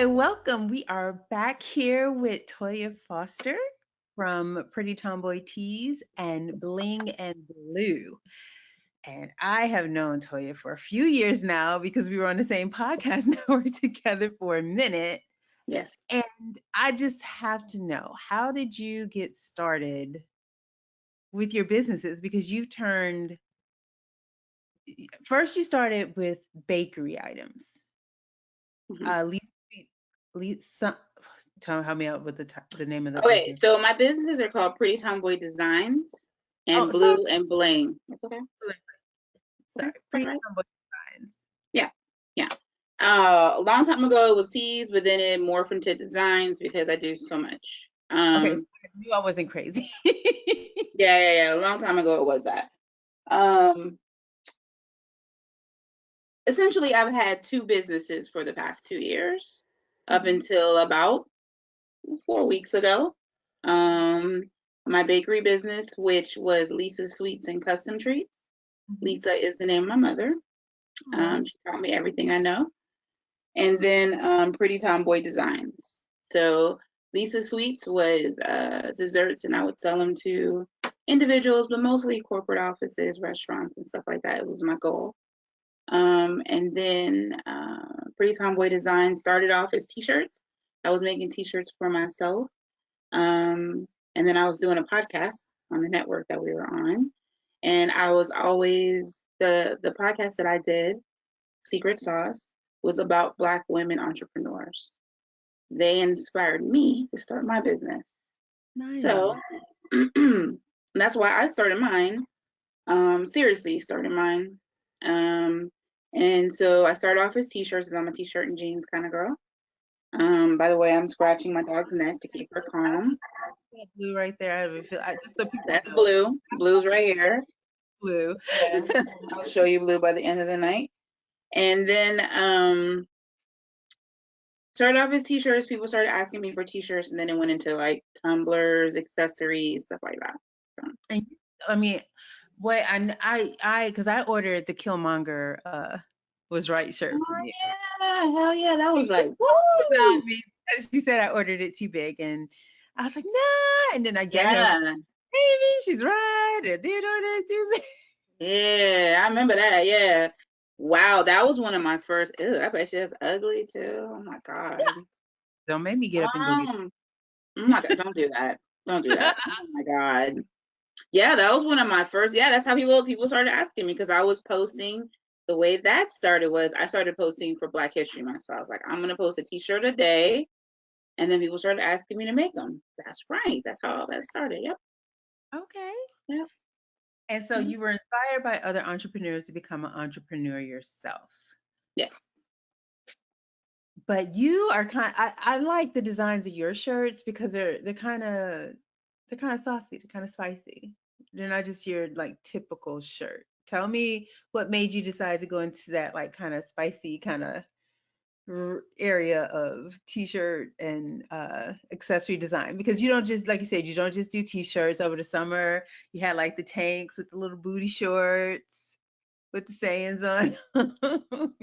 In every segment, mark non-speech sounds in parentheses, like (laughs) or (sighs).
Hi, welcome. We are back here with Toya Foster from Pretty Tomboy Tees and Bling and Blue. And I have known Toya for a few years now because we were on the same podcast (laughs) network together for a minute. Yes. And I just have to know how did you get started with your businesses? Because you turned, first, you started with bakery items. Mhm. Uh, Lisa, (sighs) tell help me out with the the name of the. Okay, so my businesses are called Pretty Tomboy Designs and Oh, Blue sorry. and Bling. That's okay. Sorry, Pretty alright. Tomboy Designs. Yeah, yeah. Uh, a long time ago it was tees, but then it morphed into designs because I do so much. Um, Okay, so I knew I wasn't crazy. (laughs) yeah, yeah, yeah. A long time ago it was that. Um, essentially, I've had two businesses for the past two years, up until about four weeks ago. Um, my bakery business, which was Lisa's Sweets and Custom Treats. Lisa is the name of my mother. Um, she taught me everything I know. And then um, Pretty Tomboy Designs. So Lisa Sweets was uh, desserts, and I would sell them to individuals, but mostly corporate offices, restaurants, and stuff like that. It was my goal. Um, and then uh, Pretty Tomboy Design started off as t-shirts. I was making t-shirts for myself. Um, and then I was doing a podcast on the network that we were on. And I was always the the podcast that I did, Secret Sauce, was about black women entrepreneurs. They inspired me to start my business. Nice. So (clears throat) that's why I started mine. Um, seriously, started mine. Um, and so I started off as t-shirts, because I'm a t-shirt and jeans kind of girl. Um, by the way, I'm scratching my dog's neck to keep her calm. blue right there. I feel. I, just so people That's know, blue. Blue's right here. blue. Yeah. (laughs) I'll show you blue by the end of the night. And then um started off as t-shirts. People started asking me for t-shirts, and then it went into like tumblers, accessories, stuff like that. And I mean, what I I I because I ordered the Killmonger uh was right shirt. Oh yeah, hell yeah, that was like woo! She said I ordered it too big, and I was like, nah. And then I get her, Yeah, maybe she's right. I did order it too big. yeah, I remember that. Yeah, wow, that was one of my first. Ew, I bet she's ugly too. Oh my god. Don't make me get up and go. Um, god, don't do that. Don't do that. oh (laughs) my god. Yeah, that was one of my first. Yeah, that's how people people started asking me because I was posting. The way that started was I started posting for Black History Month. So I was like, I'm gonna post a T-shirt a day, and then people started asking me to make them. That's right. That's how all that started. Yep. Okay. Yeah. And so Mhm. you were inspired by other entrepreneurs to become an entrepreneur yourself. Yes. But you are kind I, I like the designs of your shirts because they're they're kind of they're kind of saucy, they're kind of spicy. They're not just your like typical shirt. Tell me what made you decide to go into that like kind of spicy kind of area of t-shirt and uh accessory design because you don't just like you said you don't just do t-shirts over the summer you had like the tanks with the little booty shorts with the sayings on (laughs)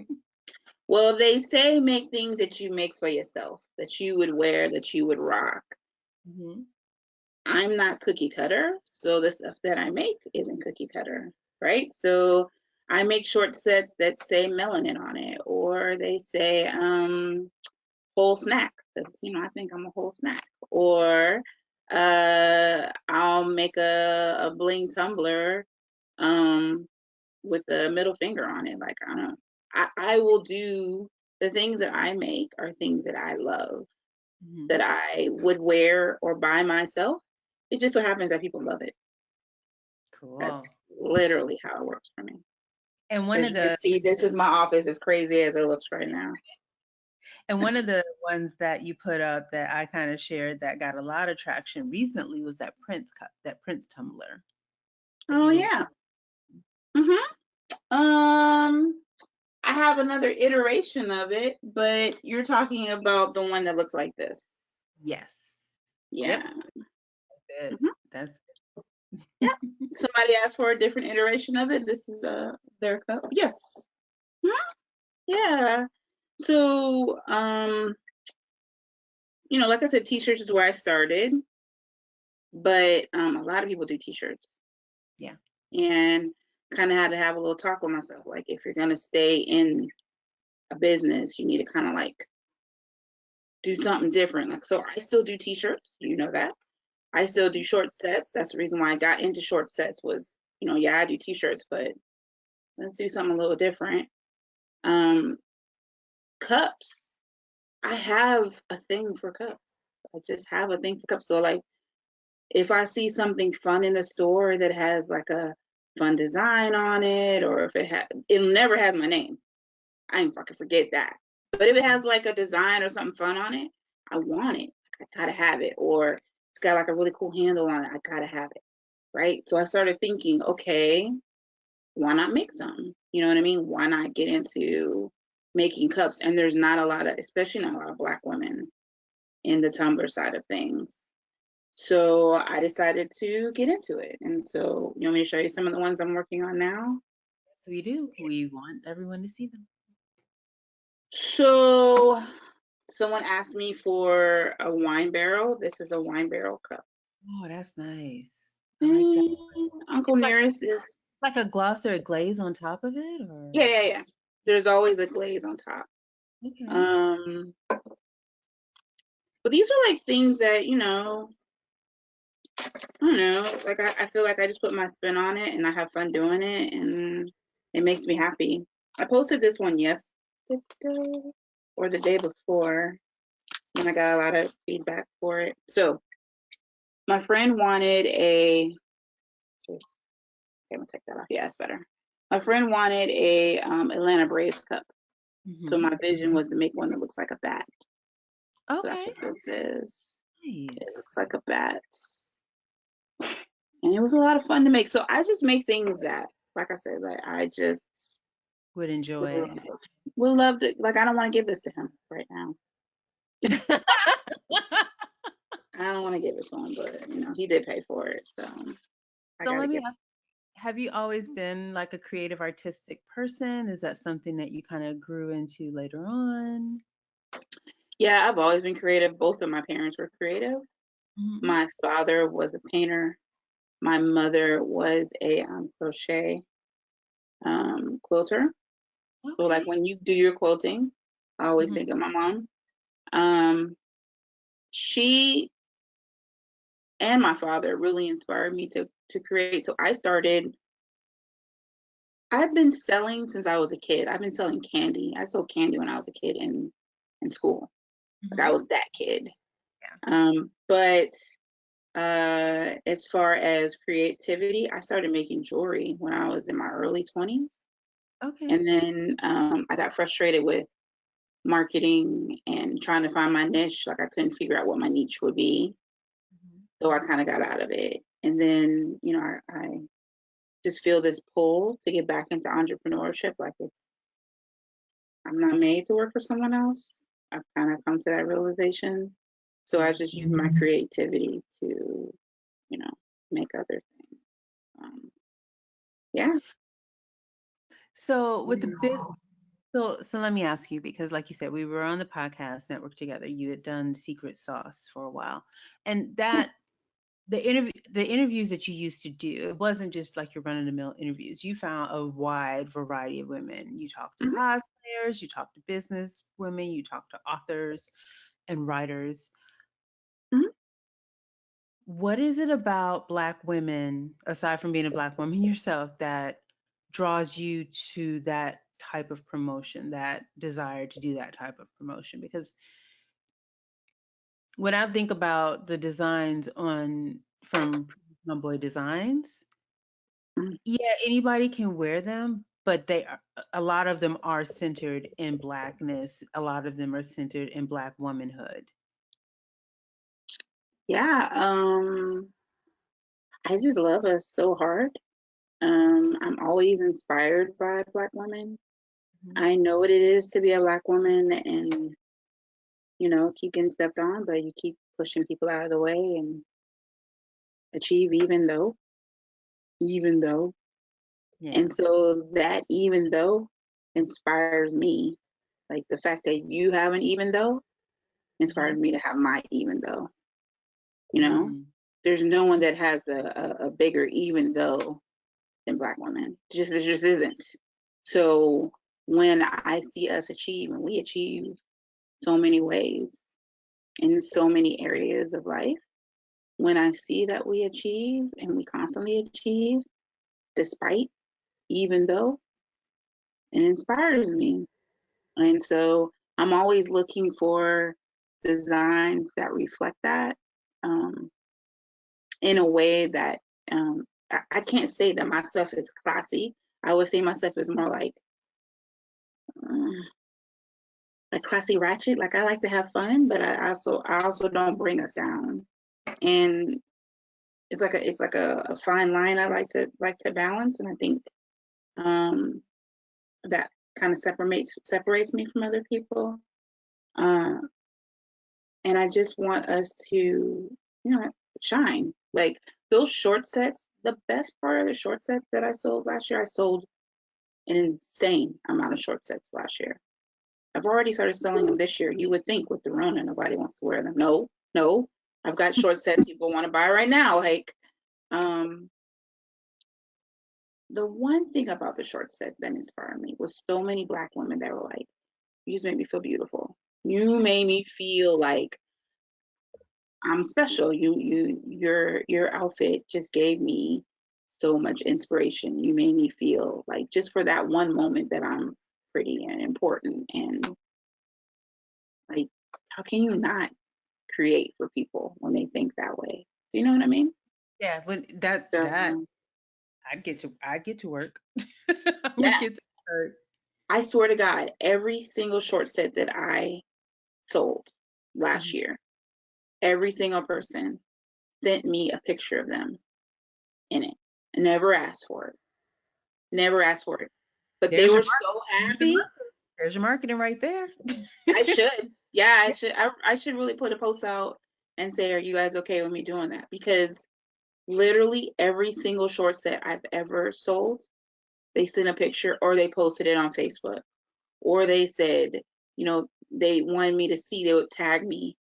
Well, they say make things that you make for yourself, that you would wear, that you would rock. Mhm. I'm not cookie cutter, so the stuff that I make isn't cookie cutter, right? So I make short sets that say melanin on it, or they say um, whole snack, because you know I think I'm a whole snack. Or uh, I'll make a, a bling tumbler um, with a middle finger on it. Like I don't, I, I will do the things that I make are things that I love Mhm. that I would wear or buy myself. It just so happens that people love it. cool That's literally how it works for me. and one As of you can the see, this is my office, as crazy as it looks right now. and one of the ones that you put up that i kind of shared that got a lot of traction recently was that prince cup that prince tumbler Oh yeah. Mhm. Um, I have another iteration of it, but you're talking about the one that looks like this. yes Yeah. That's it. Mhm. That's Somebody asked for a different iteration of it. This is uh their cup. Yes. Mhm. Yeah. So um you know, like I said, t-shirts is where I started, but um, a lot of people do t-shirts. Yeah. And kind of had to have a little talk with myself. Like, if you're gonna stay in a business, you need to kind of like do something different. Like, so I still do t-shirts. You know that. I still do short sets. That's the reason why I got into short sets was, you know, yeah, I do t-shirts, but let's do something a little different. Um, cups. I have a thing for cups. I just have a thing for cups. So like if I see something fun in the store that has like a fun design on it, or if it has, it never has my name. I ain't fucking forget that. But if it has like a design or something fun on it, I want it. I gotta have it. Or it's got like a really cool handle on it. I gotta have it. Right. So I started thinking, okay, why not make some? You know what I mean? Why not get into making cups? And there's not a lot of, especially not a lot of black women in the tumbler side of things. So I decided to get into it. And so you want me to show you some of the ones I'm working on now? Yes, we do. We want everyone to see them. So someone asked me for a wine barrel. This is a wine barrel cup. Oh, that's nice. Like that. Mm, Uncle It's like Nearest is like a gloss or a glaze on top of it, or yeah, yeah, yeah. There's always a glaze on top. okay. Um but these are like things that, you know, I don't know, like I, I feel like I just put my spin on it and I have fun doing it and it makes me happy. I posted this one yesterday or the day before and I got a lot of feedback for it. So my friend wanted a okay, I'm gonna take that off. Yeah, it's better. My friend wanted a um, Atlanta Braves cup. So Mhm. my vision was to make one that looks like a bat. So that's Okay. what this is. It looks like a bat. And it was a lot of fun to make. So I just make things that, like I said, like I just Would enjoy would, would love to like I don't want to give this to him right now. (laughs) I don't want to give it to him, but you know, he did pay for it. So So let me ask, have you always been like a creative artistic person? Is that something that you kind of grew into later on? Yeah, I've always been creative. Both of my parents were creative. Mhm. My father was a painter. My mother was a um, crochet um, quilter. So like when you do your quilting, I always Mhm. think of my mom. Um, she and my father really inspired me to to create. So I started. I've been selling since I was a kid. I've been selling candy. I sold candy when I was a kid in in school. Like I Mhm. was that kid. Yeah. Um, but uh, as far as creativity, I started making jewelry when I was in my early 20s. Okay. And then um, I got frustrated with marketing and trying to find my niche. Like I couldn't figure out what my niche would be. Mhm. So I kind of got out of it. And then, you know, I, I just feel this pull to get back into entrepreneurship. Like it's, I'm not made to work for someone else. I've kind of come to that realization. So I just use my creativity to, you know, make other things. Um, yeah. So with the biz, so so let me ask you because, like you said, we were on the podcast network together. You had done Secret Sauce for a while, and that the interview the interviews that you used to do, it wasn't just like your run of the mill interviews. You found a wide variety of women. You talked to Mhm. cosplayers, you talked to business women, you talked to authors and writers. Mhm. What is it about Black women, aside from being a Black woman (laughs) yourself, that draws you to that type of promotion, that desire to do that type of promotion? Because when I think about the designs on from Tomboy Designs, Mhm. yeah, anybody can wear them, but they are, a lot of them are centered in Blackness. A lot of them are centered in Black womanhood. Yeah. Um, I just love us so hard. Um, I'm always inspired by Black women. Mhm. I know what it is to be a Black woman and, you know, keep getting stepped on, but you keep pushing people out of the way and achieve even though, even though. Yeah. And so that even though inspires me. Like the fact that you have an even though inspires me to have my even though. You know, Mm. there's no one that has a, a, a bigger even though than black women. Just it just isn't. So when I see us achieve and we achieve so many ways in so many areas of life, when I see that we achieve and we constantly achieve, despite, even though, it inspires me. And so I'm always looking for designs that reflect that um, in a way that um, I, can't say that my stuff is classy. I would say my stuff is more like uh, like classy ratchet. Like I like to have fun, but I also I also don't bring us down. And it's like a it's like a, a fine line I like to like to balance. And I think um, that kind of separates separates me from other people. Uh, and I just want us to, you know, shine. Like those short sets, the best part of the short sets that I sold last year, I sold an insane amount of short sets last year. I've already started selling them this year. You would think with the Rona, nobody wants to wear them. No, no. I've got short sets people want to buy right now. Like, um, the one thing about the short sets that inspired me was so many black women that were like, you just made me feel beautiful. You made me feel like I'm special. You you your your outfit just gave me so much inspiration. You made me feel like just for that one moment that I'm pretty and important and like how can you not create for people when they think that way? Do you know what I mean? Yeah, but that So, that um, I get to I get to work. (laughs) Yeah. get to work. I swear to God, every single short set that I sold last Mhm. year, every single person sent me a picture of them in it. I never asked for it. Never asked for it. But they There's your were so happy. There's your marketing right there. I (laughs) should. Yeah, I should. I, I should really put a post out and say, "Are you guys okay with me doing that?" Because literally every single short set I've ever sold, they sent a picture or they posted it on Facebook, or they said, you know, they wanted me to see. They would tag me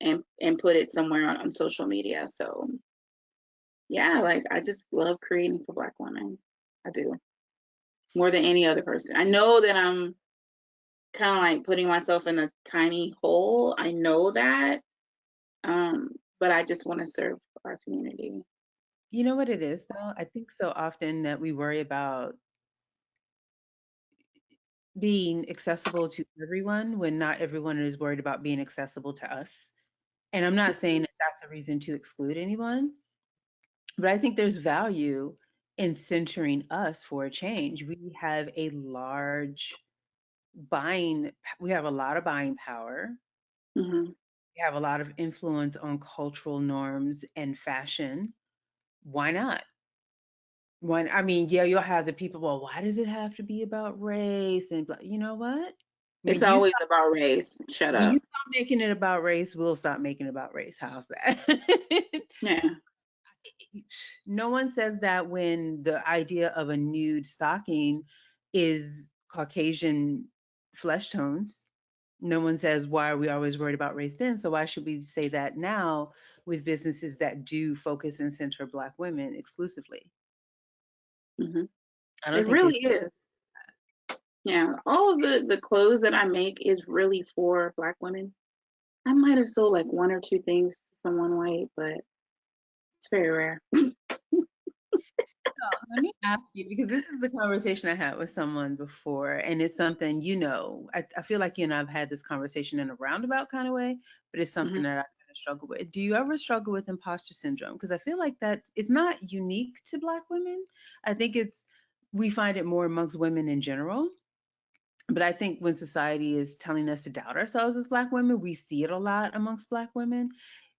and and put it somewhere on, on social media. So yeah, like I just love creating for Black women. I do more than any other person. I know that I'm kind of like putting myself in a tiny hole. I know that, um, but I just want to serve our community. You know what it is though? I think so often that we worry about being accessible to everyone when not everyone is worried about being accessible to us. And I'm not saying that that's a reason to exclude anyone, but I think there's value in centering us for a change. We have a large buying, we have a lot of buying power. hmm We have a lot of influence on cultural norms and fashion. Why not? When I mean, yeah, you'll have the people, well, why does it have to be about race? And you know what? It's When always stop, about race. Shut when you up. stop making it about race, we'll stop making it about race. How's that? Yeah. (laughs) no one says that when the idea of a nude stocking is Caucasian flesh tones. No one says, why are we always worried about race then? So why should we say that now with businesses that do focus and center Black women exclusively? hmm I don't It really is. Yeah. All of the the clothes that I make is really for Black women. I might have sold like one or two things to someone white, but it's very rare. (laughs) So let me ask you because this is the conversation I had with someone before, and it's something you know. I, I feel like you and I've had this conversation in a roundabout kind of way, but it's something hmm that I kind of struggle with. Do you ever struggle with imposter syndrome? Because I feel like that's it's not unique to Black women. I think it's we find it more amongst women in general. But I think when society is telling us to doubt ourselves as Black women, we see it a lot amongst Black women.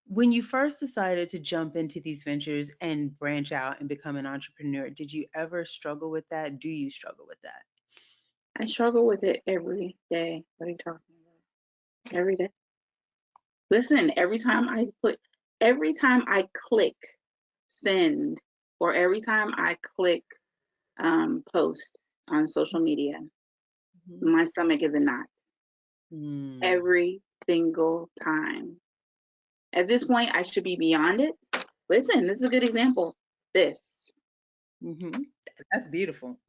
When you first decided to jump into these ventures and branch out and become an entrepreneur, did you ever struggle with that? Do you struggle with that? I struggle with it every day. What are you talking about? Every day. Listen, every time I put, every time I click send, or every time I click um, post on social media. My stomach is a knot Mm. every single time. At this point, I should be beyond it. Listen, this is a good example. This. hmm That's beautiful.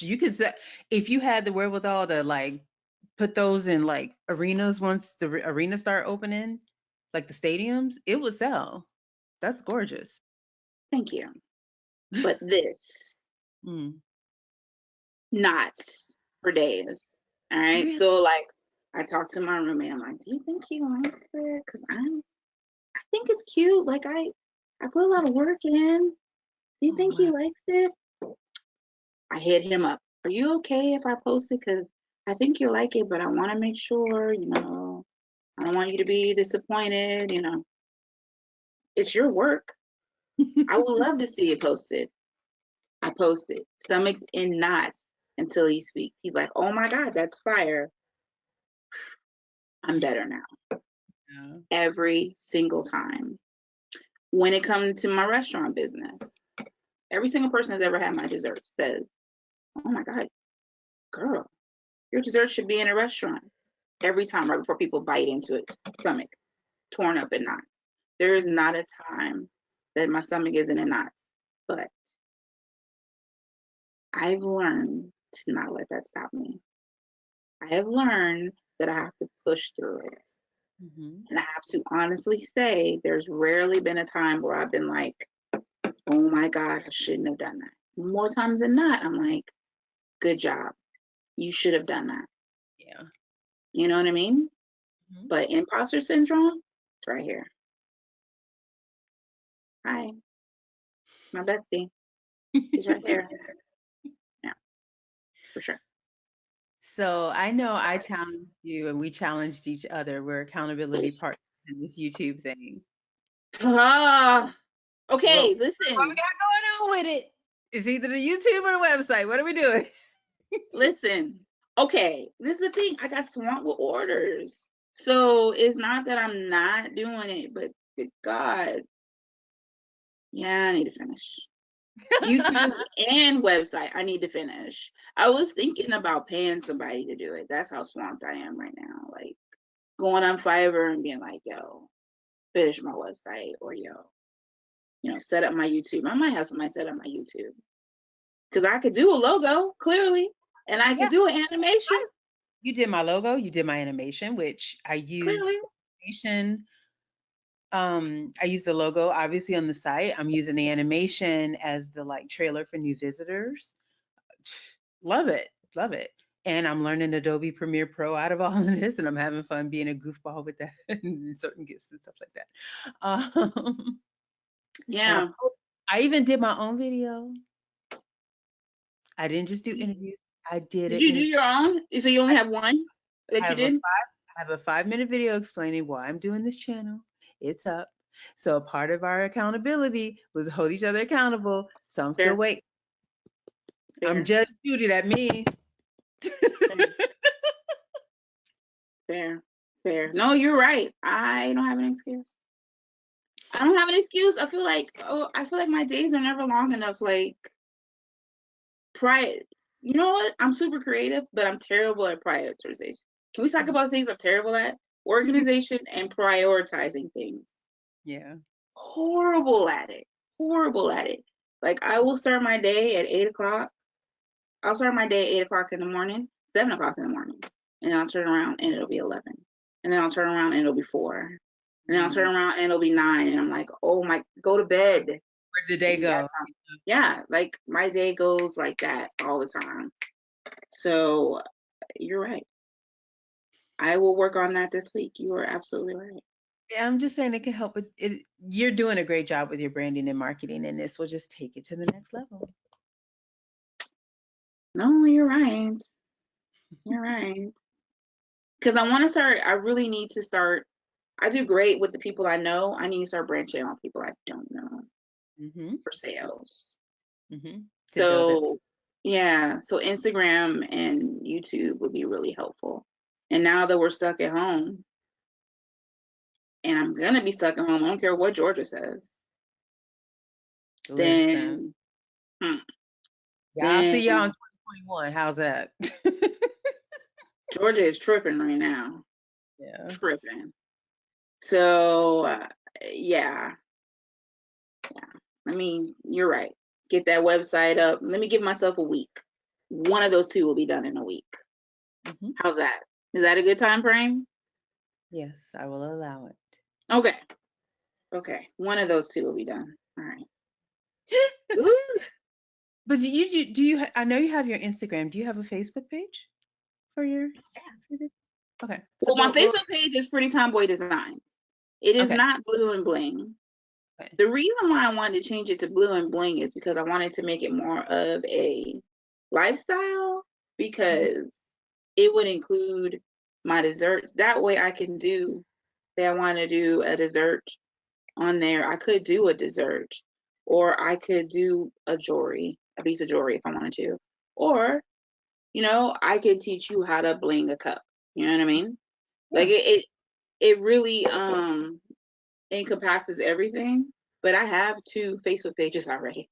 You could say if you had the wherewithal to like put those in like arenas once the re- arenas start opening, like the stadiums, it would sell. That's gorgeous. Thank you. (laughs) But this, Mm. knots for days. All right. Really? Mm-hmm. So like I talked to my roommate. I'm like, do you think he likes it? Cause I'm I think it's cute. Like I I put a lot of work in. Do you Oh, think he mm-hmm. likes it? I hit him up. Are you okay if I post it? Cause I think you like it, but I want to make sure, you know, I don't want you to be disappointed, you know. It's your work. I would love to see it posted. I posted stomachs in knots until he speaks. He's like, "Oh my God, that's fire." I'm better now. Yeah. Every single time. When it comes to my restaurant business, every single person that's ever had my dessert says, "Oh my God, girl, your dessert should be in a restaurant." Every time, right before people bite into it, stomach torn up in knots. There is not a time that my stomach is in a knot, but I've learned to not let that stop me. I have learned that I have to push through it. Mhm. And I have to honestly say, there's rarely been a time where I've been like, oh my God, I shouldn't have done that. More times than not, I'm like, good job. You should have done that. Yeah. You know what I mean? Mhm. But imposter syndrome, it's right here. Hi, my bestie. He's right (laughs) here. For sure. So I know I challenged you and we challenged each other. We're accountability partners in this YouTube thing. Ah, okay, listen, What we got going on with it? It's either the YouTube or the website. What are we doing? (laughs) listen. Okay, this is the thing. I got swamped with orders. So it's not that I'm not doing it, but good God. Yeah, I need to finish. YouTube and website, I need to finish. I was thinking about paying somebody to do it. That's how swamped I am right now. Like going on Fiverr and being like, yo, finish my website or yo, you know, set up my YouTube. I might have somebody set up my YouTube. Cause I could do a logo, clearly, and I could Yeah. do an animation, You did my logo, you did my animation, which I animation. Um, I use the logo obviously on the site. I'm using the animation as the like trailer for new visitors. (sighs) Love it, love it. And I'm learning Adobe Premiere Pro out of (laughs) all of this, and I'm having fun being a goofball with that (laughs) and certain gifts and stuff like that. Um, I, Yeah. I even did my own video. I didn't just do Did interviews. I did it. you do your own? So you only have one that you did? I have a five minute video explaining why I'm doing this channel. It's up. So part of our accountability was hold each other accountable. So I'm still Fair. waiting. Fair. I'm Judge Judy, that me. Fair, fair. No, you're right. I don't have an excuse. I don't have an excuse. I feel like oh, I feel like my days are never long enough. Like, prior, You know what? I'm super creative, but I'm terrible at prioritization. Can we talk Mhm. about things I'm terrible at? Organization and prioritizing things. yeah. Horrible at it. Horrible at it. Like I will start my day at eight o'clock. I'll start my day at eight o'clock in the morning, seven o'clock in the morning, and then I'll turn around and it'll be eleven, and then I'll turn around and it'll be four, and then I'll turn mm-hmm. around and it'll be nine, and I'm like, oh my, go to bed. Where did the day go? Yeah, like my day goes like that all the time. So you're right. I will work on that this week. You are absolutely right. Yeah, I'm just saying it can help with it. You're doing a great job with your branding and marketing, and this will just take it to the next level. No, you're right. You're (laughs) right. Because I want to start, I really need to start. I do great with the people I know. I need to start branching on people I don't know Mm-hmm. for sales. Mm-hmm. So, yeah, so Instagram and YouTube would be really helpful. And now that we're stuck at home, and I'm going to be stuck at home, I don't care what Georgia says, Listen, then y'all I'll see y'all in 2021. How's that? (laughs) Georgia is tripping right now. Yeah. tripping. So uh, yeah, yeah. I mean, you're right. Get that website up. Let me give myself a week. One of those two will be done in a week. Mhm. How's that? Is that a good time frame? Yes, I will allow it. Okay. Okay. One of those two will be done. All right. (gasps) But do you do, do you I know you have your Instagram. Do you have a Facebook page for your this? Okay. so Well, my Facebook page is Pretty Tomboy Design. It is Okay. not blue and bling. Okay. The reason why I wanted to change it to blue and bling is because I wanted to make it more of a lifestyle mm-hmm. because it would include my desserts. That way I can do say I want to do a dessert on there. I could do a dessert or I could do a jewelry, a piece of jewelry if I wanted to. Or, you know, I could teach you how to bling a cup. You know what I mean? Like it, it it really um encompasses everything. But I have two Facebook pages already.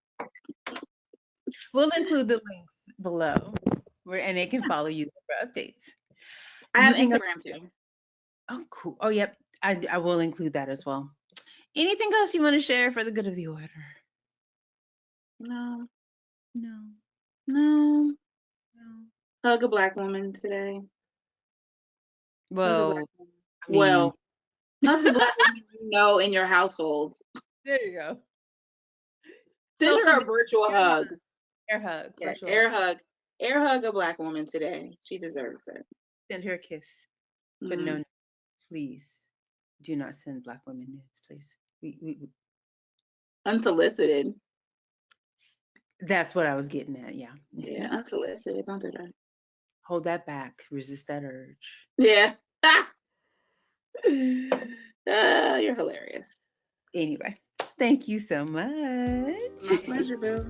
We'll include the links below where and they can follow you for updates. I have Anything else? Instagram too. Oh, cool. Oh, yep. I, I will include that as well. Anything else you want to share for the good of the order? No, No. no. No. Hug a black woman today. Well, woman. I mean, well, hug the black woman you know in your household. there you go. Send Social her a virtual air hug. Air hug. Yeah, air hug. Air hug a black woman today. She deserves it. Send her a kiss. But Mhm. no, please do not send black women nudes, please. We, we, we- Unsolicited. that's what I was getting at. Yeah. Yeah, unsolicited. Don't do that. Hold that back. Resist that urge. Yeah. (laughs) Ah, you're hilarious. Anyway, thank you so much. My pleasure, Bill.